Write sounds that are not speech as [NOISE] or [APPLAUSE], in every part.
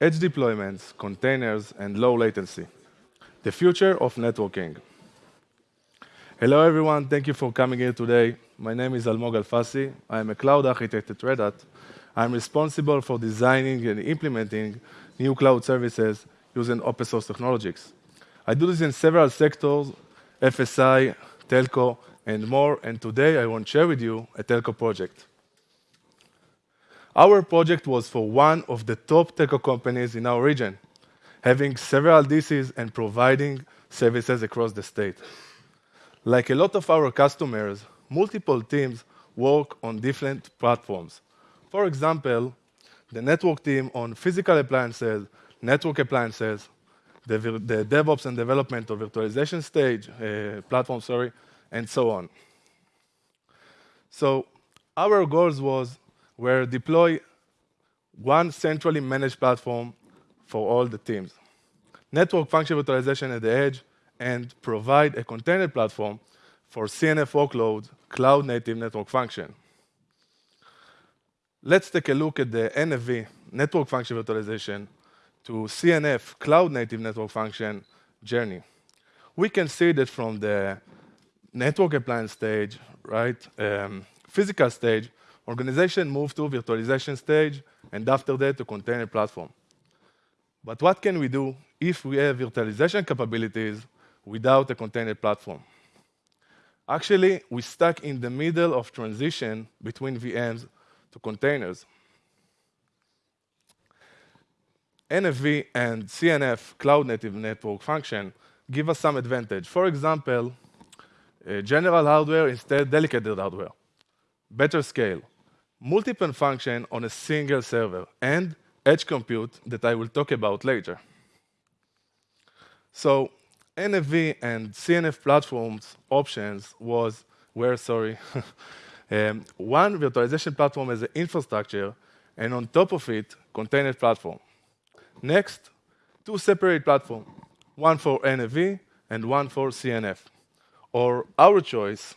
edge deployments, containers, and low latency. The future of networking. Hello, everyone. Thank you for coming here today. My name is Almog Alfasi. I am a cloud architect at Red Hat. I'm responsible for designing and implementing new cloud services using open source technologies. I do this in several sectors, FSI, telco, and more, and today I want to share with you a telco project. Our project was for one of the top telco companies in our region, having several DCs and providing services across the state. Like a lot of our customers, multiple teams work on different platforms. For example, the network team on physical appliances, network appliances, the DevOps and development of virtualization stage, uh, platform, sorry, and so on. So our goals were deploy one centrally managed platform for all the teams, network function virtualization at the edge, and provide a container platform for CNF workloads, cloud-native network function. Let's take a look at the NFV, network function virtualization, to CNF, cloud-native network function journey. We can see that from the network appliance stage, right, um, physical stage, organization moved to virtualization stage, and after that, to container platform. But what can we do if we have virtualization capabilities without a container platform? Actually, we're stuck in the middle of transition between VMs to containers. NFV and CNF, cloud-native network function, give us some advantage. For example, eh, general hardware instead dedicated hardware, better scale, multiple function on a single server, and edge compute that I will talk about later. So NFV and CNF platforms options were, sorry, [LAUGHS] um, one virtualization platform as an infrastructure, and on top of it, container platform. Next, two separate platform, one for NFV and one for CNF, or our choice,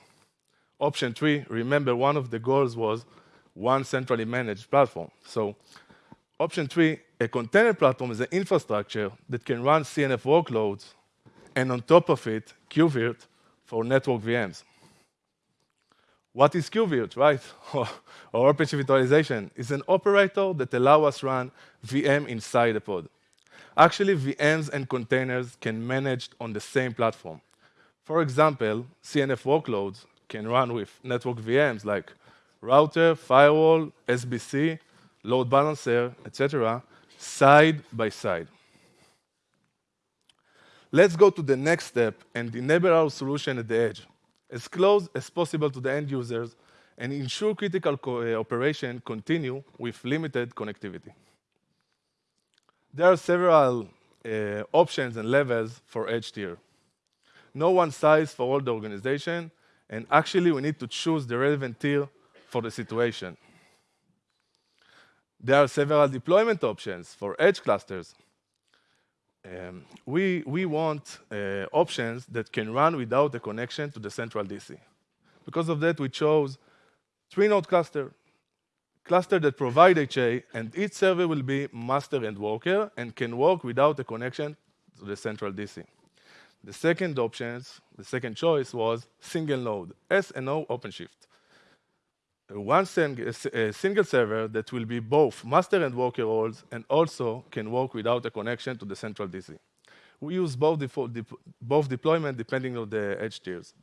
option three, remember, one of the goals was one centrally managed platform. So option three, a container platform is an infrastructure that can run CNF workloads, and on top of it, KubeVirt for network VMs. What is KubeVirt, right? [LAUGHS] Or OpenShift Virtualization is an operator that allows us run VM inside a pod. Actually, VMs and containers can managed on the same platform. For example, CNF workloads can run with network VMs like router, firewall, SBC, load balancer, etc., side by side. Let's go to the next step and enable our solution at the edge, as close as possible to the end users and ensure critical uh, operation continue with limited connectivity. There are several uh, options and levels for edge tier. No one size for all the organization, and actually, we need to choose the relevant tier for the situation. There are several deployment options for edge clusters. Um, we we want uh, options that can run without a connection to the central DC. Because of that, we chose three-node cluster cluster that provide HA, and each server will be master and worker and can work without a connection to the central DC. The second options, the second choice was single node, SNO OpenShift. One eh, eh, single server that will be both master and worker roles and also can work without a connection to the central DC. We use both deployment depending on the edge tiers.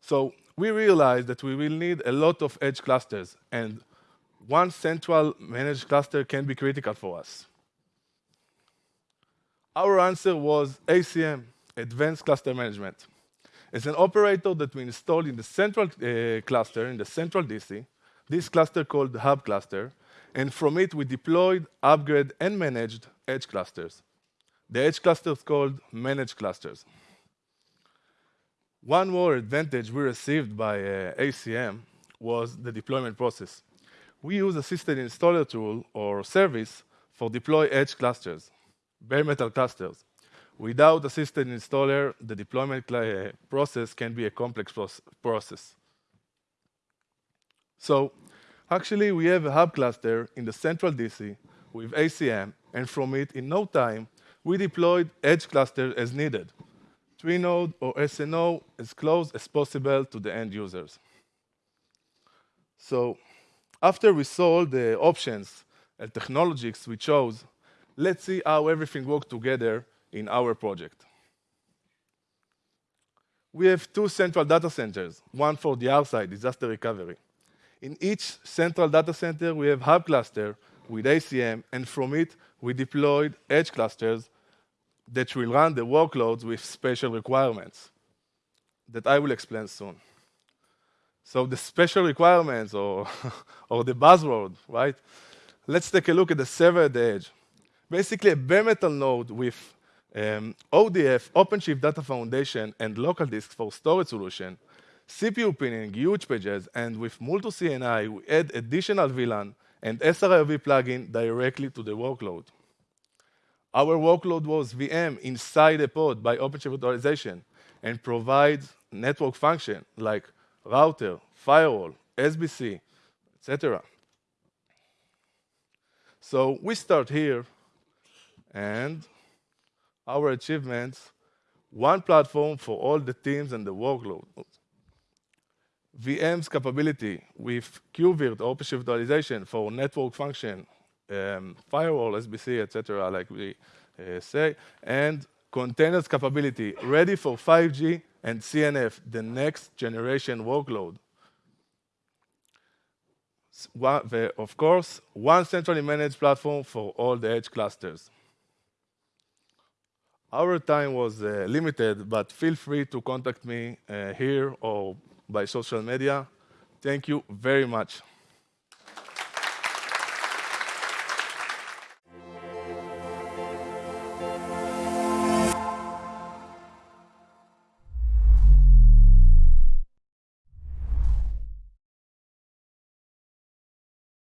So we realized that we will need a lot of edge clusters, and one central managed cluster can be critical for us. Our answer was ACM, Advanced Cluster Management. It's an operator that we installed in the central uh, cluster, in the central DC, this cluster called the Hub Cluster, and from it, we deployed, upgrade, and managed edge clusters. The edge clusters called Managed Clusters. One more advantage we received by uh, ACM was the deployment process. We use Assisted Installer tool or service for deploy edge clusters, bare metal clusters. Without Assisted Installer, the deployment eh, process can be a complex process. So actually, we have a Hub Cluster in the central DC with ACM, and from it, in no time, we deployed edge cluster as needed, three-node or SNO as close as possible to the end users. So after we saw the options and technologies we chose, let's see how everything worked together in our project. We have two central data centers, one for the R-side, disaster recovery. In each central data center, we have hub cluster with ACM, and from it, we deployed edge clusters that will run the workloads with special requirements that I will explain soon. So the special requirements or, [LAUGHS] or the buzzword, right? Let's take a look at the server at the edge. Basically, a bare metal node with um, ODF, OpenShift Data Foundation, and local disk for storage solution, CPU pinning, huge pages, and with Multus CNI, we add additional VLAN and SRIOV plugin directly to the workload. Our workload was VM inside a pod by OpenShift virtualization and provides network function like router, firewall, SBC, etc. So we start here, and our achievements, one platform for all the teams and the workload. VM's capability with KubeVirt, OpenShift virtualization for network function, um, firewall, SBC, etc., like we uh, say, and containers capability ready for 5G and CNF, the next generation workload. Of course, one centrally managed platform for all the edge clusters. Our time was uh, limited, but feel free to contact me uh, here or by social media. Thank you very much.